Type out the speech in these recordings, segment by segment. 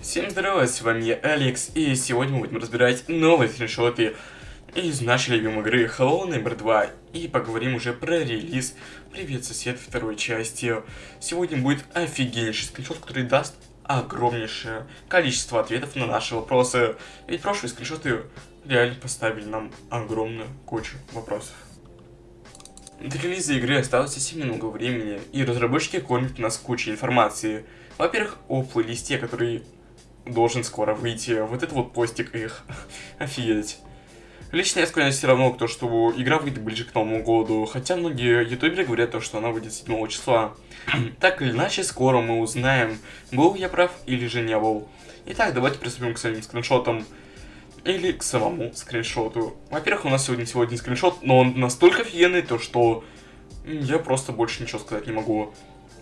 Всем здорова, с вами я, Алекс, и сегодня мы будем разбирать новые скриншоты из нашей любимой игры Hello Neighbor 2, и поговорим уже про релиз Привет, сосед второй части. Сегодня будет офигеннейший скриншот, который даст огромнейшее количество ответов на наши вопросы, ведь прошлые скриншоты реально поставили нам огромную кучу вопросов. До релиза игры осталось совсем немного времени, и разработчики кормят нас кучей информации. Во-первых, о плейлисте, который должен скоро выйти. Вот это вот постик их. Офигеть. Лично я склоняюсь все равно к тому, что игра выйдет ближе к Новому году, хотя многие ютуберы говорят то, что она выйдет 7 числа. так или иначе, скоро мы узнаем, был я прав или же не был. Итак, давайте приступим к своим скриншотам. Или к самому скриншоту. Во-первых, у нас сегодня сегодня скриншот, но он настолько офигенный, то что я просто больше ничего сказать не могу.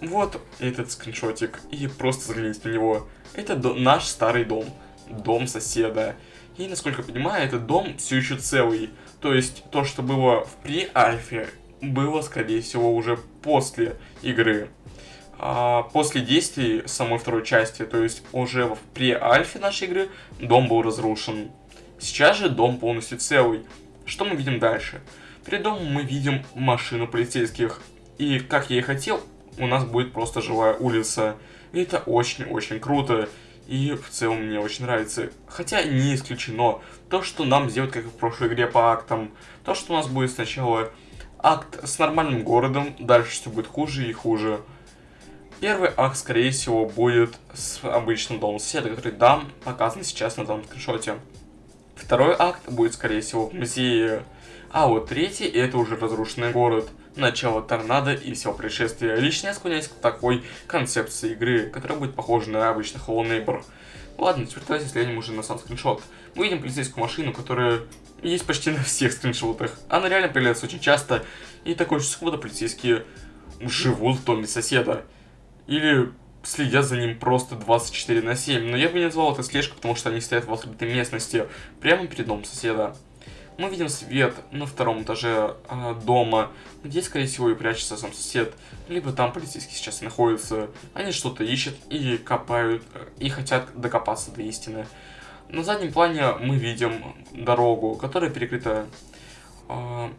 Вот этот скриншотик, и просто взгляните на него. Это наш старый дом, дом соседа. И, насколько я понимаю, этот дом все еще целый. То есть, то, что было в при-альфе, было, скорее всего, уже после игры. А после действий самой второй части, то есть уже в при-альфе нашей игры, дом был разрушен. Сейчас же дом полностью целый. Что мы видим дальше? Перед домом мы видим машину полицейских. И, как я и хотел, у нас будет просто живая улица. И это очень-очень круто. И в целом мне очень нравится. Хотя не исключено то, что нам сделают, как в прошлой игре по актам. То, что у нас будет сначала акт с нормальным городом, дальше все будет хуже и хуже. Первый акт, скорее всего, будет с обычным домом соседа, который дам показан сейчас на данном скриншоте. Второй акт будет, скорее всего, в музее. А вот третий, это уже разрушенный город начало торнадо и всего происшествия. Лично я склоняюсь к такой концепции игры, которая будет похожа на обычный Hollow Neighbor. Ладно, теперь давайте взглянем уже на сам скриншот. Мы видим полицейскую машину, которая есть почти на всех скриншотах. Она реально появляется очень часто, и такое чувство, будто полицейские живут в доме соседа. Или следят за ним просто 24 на 7. Но я бы не назвал это слежкой, потому что они стоят в открытой местности, прямо перед домом соседа. Мы видим свет на втором этаже э, дома, где, скорее всего, и прячется сам сосед. Либо там полицейский сейчас находится. Они что-то ищут и копают, э, и хотят докопаться до истины. На заднем плане мы видим дорогу, которая перекрыта. Э,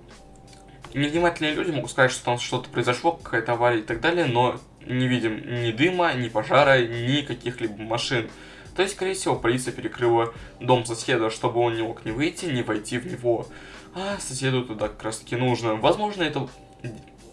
невнимательные люди могут сказать, что там что-то произошло, какая-то авария и так далее, но не видим ни дыма, ни пожара, ни каких-либо машин. То есть, скорее всего, полиция перекрыла дом соседа, чтобы он не мог не выйти, не войти в него. А соседу туда как раз таки нужно. Возможно, это...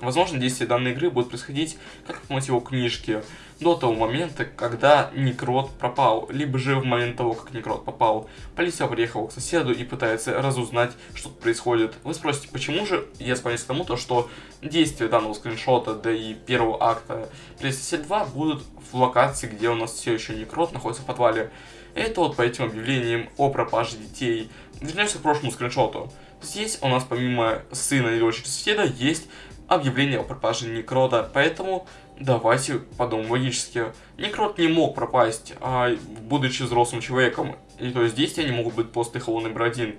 Возможно, действие данной игры будет происходить как по мотиву книжки, до того момента, когда Некрот пропал, либо же в момент того, как Некрот попал. Полиция приехала к соседу и пытается разузнать, что тут происходит. Вы спросите, почему же? Я склоняюсь к тому, то, что действия данного скриншота, да и первого акта PlayStation 2 будут в локации, где у нас все еще Некрот находится в подвале. Это вот по этим объявлениям о пропаже детей. Вернемся к прошлому скриншоту. Здесь у нас помимо сына и дочери соседа есть объявление о пропаже Некрота, поэтому давайте подумаем логически. Некрот не мог пропасть, а, будучи взрослым человеком, и то есть действия не могут быть после Холлон Номер 1.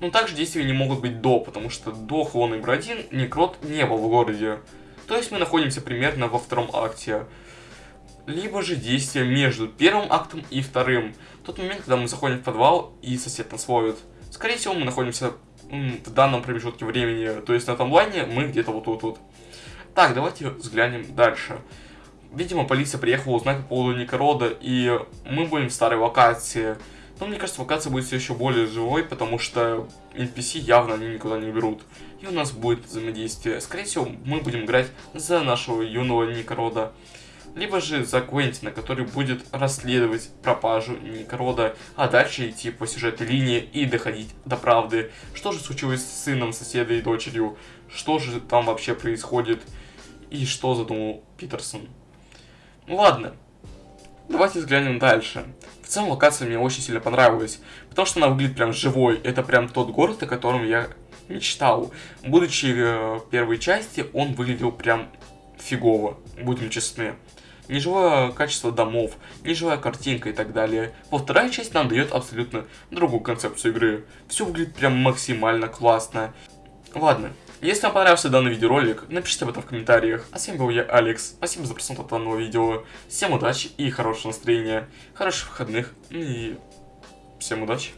Но также действия не могут быть до, потому что до Холлон Номер 1 Некрот не был в городе. То есть мы находимся примерно во втором акте. Либо же действия между первым актом и вторым. Тот момент, когда мы заходим в подвал и сосед нас ловит. Скорее всего, мы находимся в данном промежутке времени, то есть на таймлайне мы где-то вот тут вот. Так, давайте взглянем дальше. Видимо, полиция приехала узнать по поводу Никорода, и мы будем в старой локации. Но мне кажется, локация будет все еще более живой, потому что NPC явно они никуда не берут. И у нас будет взаимодействие. Скорее всего, мы будем играть за нашего юного Никорода либо же за Квентина, который будет расследовать пропажу Никрода, а дальше идти по сюжетной линии и доходить до правды. Что же случилось с сыном соседа и дочерью, что же там вообще происходит и что задумал Питерсон. Ну ладно, давайте взглянем дальше. В целом локация мне очень сильно понравилась, потому что она выглядит прям живой. Это прям тот город, о котором я мечтал. Будучи в э, первой части, он выглядел прям фигово, будем честны неживое качество домов, неживая картинка и так далее. Во вторая часть нам дает абсолютно другую концепцию игры. Все выглядит прям максимально классно. Ладно, Если вам понравился данный видеоролик, напишите об этом в комментариях. А с вами был я, Алекс. Спасибо за просмотр данного видео. Всем удачи и хорошего настроения, хороших выходных и всем удачи.